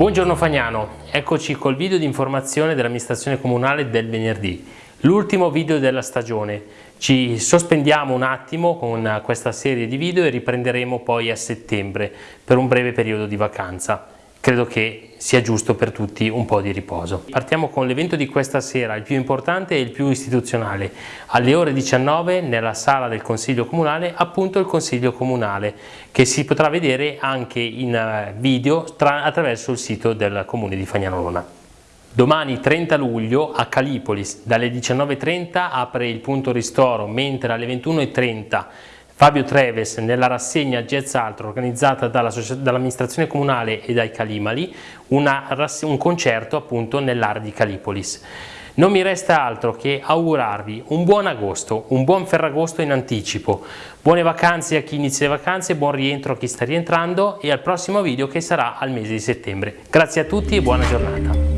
Buongiorno Fagnano, eccoci col video di informazione dell'amministrazione comunale del venerdì, l'ultimo video della stagione. Ci sospendiamo un attimo con questa serie di video e riprenderemo poi a settembre per un breve periodo di vacanza credo che sia giusto per tutti un po' di riposo. Partiamo con l'evento di questa sera, il più importante e il più istituzionale. Alle ore 19 nella sala del Consiglio Comunale, appunto il Consiglio Comunale, che si potrà vedere anche in eh, video attraverso il sito del Comune di Fagnanolona. Domani 30 luglio a Calipolis dalle 19.30 apre il punto ristoro, mentre alle 21.30 Fabio Treves nella rassegna Jazz Altro organizzata dall'amministrazione dall comunale e dai Calimali, un concerto appunto nell'area di Calipolis. Non mi resta altro che augurarvi un buon agosto, un buon Ferragosto in anticipo, buone vacanze a chi inizia le vacanze, buon rientro a chi sta rientrando e al prossimo video che sarà al mese di settembre. Grazie a tutti e buona giornata.